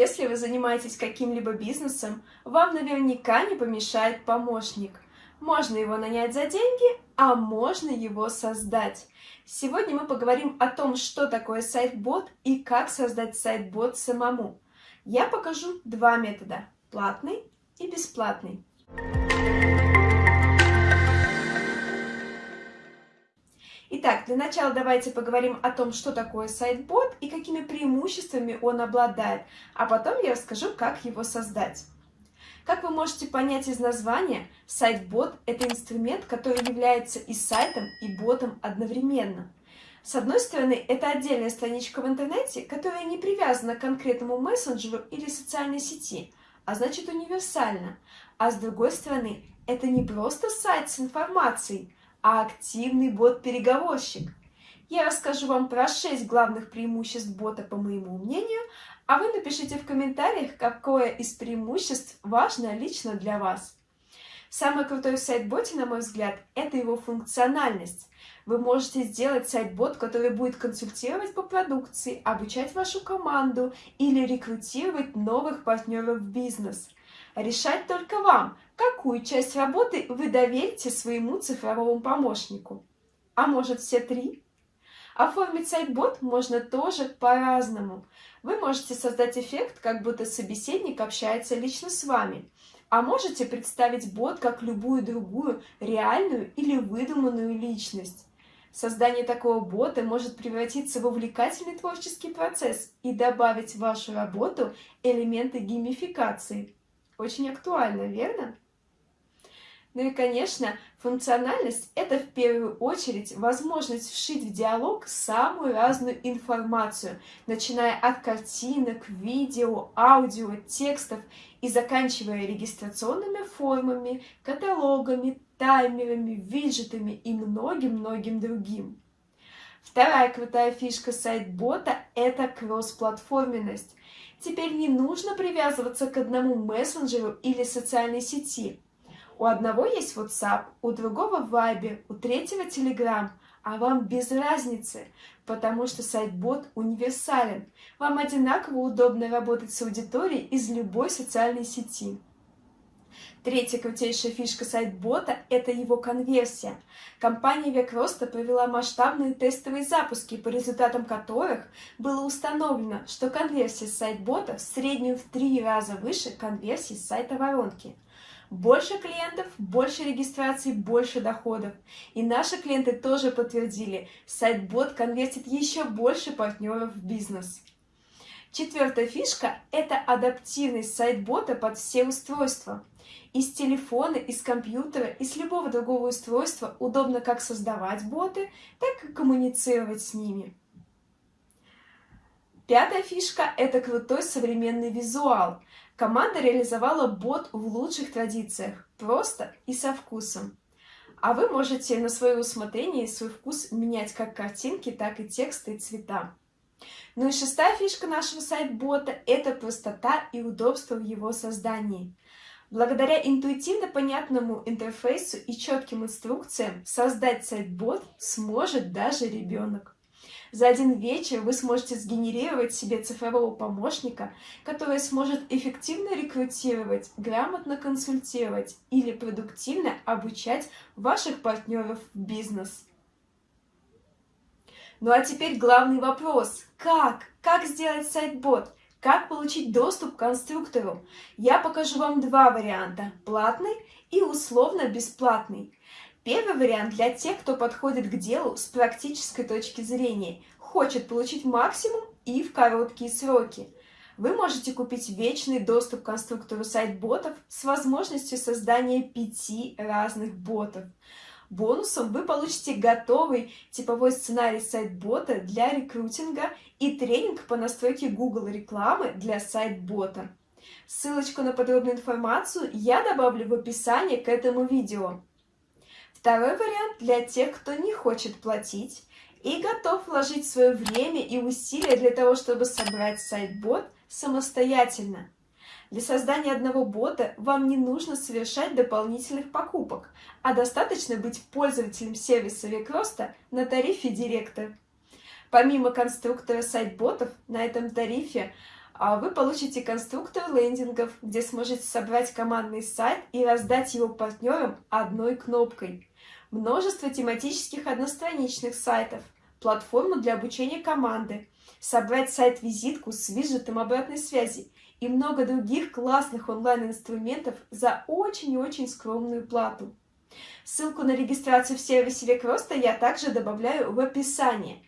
Если вы занимаетесь каким-либо бизнесом, вам наверняка не помешает помощник. Можно его нанять за деньги, а можно его создать. Сегодня мы поговорим о том, что такое сайт-бот и как создать сайт-бот самому. Я покажу два метода – платный и бесплатный. Итак, для начала давайте поговорим о том, что такое сайт-бот и какими преимуществами он обладает, а потом я расскажу, как его создать. Как вы можете понять из названия, сайт-бот – это инструмент, который является и сайтом, и ботом одновременно. С одной стороны, это отдельная страничка в интернете, которая не привязана к конкретному мессенджеру или социальной сети, а значит универсальна. А с другой стороны, это не просто сайт с информацией, а активный бот-переговорщик. Я расскажу вам про 6 главных преимуществ бота, по моему мнению, а вы напишите в комментариях, какое из преимуществ важно лично для вас. Самый крутой в сайт-боте, на мой взгляд, это его функциональность. Вы можете сделать сайт-бот, который будет консультировать по продукции, обучать вашу команду или рекрутировать новых партнеров в бизнес. Решать только вам, какую часть работы вы доверите своему цифровому помощнику. А может все три? Оформить сайт-бот можно тоже по-разному. Вы можете создать эффект, как будто собеседник общается лично с вами. А можете представить бот как любую другую реальную или выдуманную личность. Создание такого бота может превратиться в увлекательный творческий процесс и добавить в вашу работу элементы геймификации. Очень актуально, верно? Ну и, конечно, функциональность – это в первую очередь возможность вшить в диалог самую разную информацию, начиная от картинок, видео, аудио, текстов и заканчивая регистрационными формами, каталогами, таймерами, виджетами и многим-многим другим. Вторая крутая фишка сайт-бота – это кроссплатформенность. Теперь не нужно привязываться к одному мессенджеру или социальной сети. У одного есть WhatsApp, у другого Viber, у третьего Telegram, а вам без разницы, потому что сайт-бот универсален. Вам одинаково удобно работать с аудиторией из любой социальной сети. Третья крутейшая фишка сайт-бота – это его конверсия. Компания Векроста провела масштабные тестовые запуски, по результатам которых было установлено, что конверсия сайт-бота в среднем в три раза выше конверсии с сайта воронки. Больше клиентов, больше регистраций, больше доходов. И наши клиенты тоже подтвердили, сайт-бот конвертит еще больше партнеров в бизнес. Четвертая фишка – это адаптивность сайт-бота под все устройства. Из телефона, из компьютера, из любого другого устройства удобно как создавать боты, так и коммуницировать с ними. Пятая фишка – это крутой современный визуал. Команда реализовала бот в лучших традициях, просто и со вкусом. А вы можете на свое усмотрение и свой вкус менять как картинки, так и тексты и цвета. Ну и шестая фишка нашего сайт-бота – это простота и удобство в его создании. Благодаря интуитивно понятному интерфейсу и четким инструкциям создать сайт-бот сможет даже ребенок. За один вечер вы сможете сгенерировать себе цифрового помощника, который сможет эффективно рекрутировать, грамотно консультировать или продуктивно обучать ваших партнеров в бизнес. Ну а теперь главный вопрос. Как? Как сделать сайт-бот? Как получить доступ к конструктору? Я покажу вам два варианта – платный и условно-бесплатный. Первый вариант для тех, кто подходит к делу с практической точки зрения, хочет получить максимум и в короткие сроки. Вы можете купить вечный доступ к конструктору сайт-ботов с возможностью создания пяти разных ботов. Бонусом вы получите готовый типовой сценарий сайт-бота для рекрутинга и тренинг по настройке Google рекламы для сайт-бота. Ссылочку на подробную информацию я добавлю в описании к этому видео. Второй вариант для тех, кто не хочет платить и готов вложить свое время и усилия для того, чтобы собрать сайт-бот самостоятельно. Для создания одного бота вам не нужно совершать дополнительных покупок, а достаточно быть пользователем сервиса Викроста на тарифе Директор. Помимо конструктора сайт-ботов, на этом тарифе вы получите конструктор лендингов, где сможете собрать командный сайт и раздать его партнерам одной кнопкой. Множество тематических одностраничных сайтов, платформу для обучения команды, собрать сайт-визитку с виджетом обратной связи и много других классных онлайн-инструментов за очень и очень скромную плату. Ссылку на регистрацию в сервисе Век Роста я также добавляю в описание.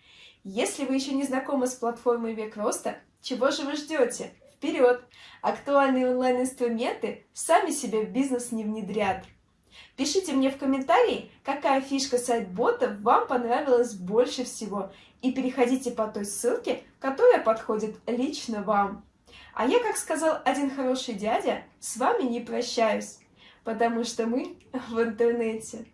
Если вы еще не знакомы с платформой Век Роста, чего же вы ждете? Вперед! Актуальные онлайн-инструменты сами себя в бизнес не внедрят. Пишите мне в комментарии, какая фишка сайт-бота вам понравилась больше всего, и переходите по той ссылке, которая подходит лично вам. А я, как сказал один хороший дядя, с вами не прощаюсь, потому что мы в интернете.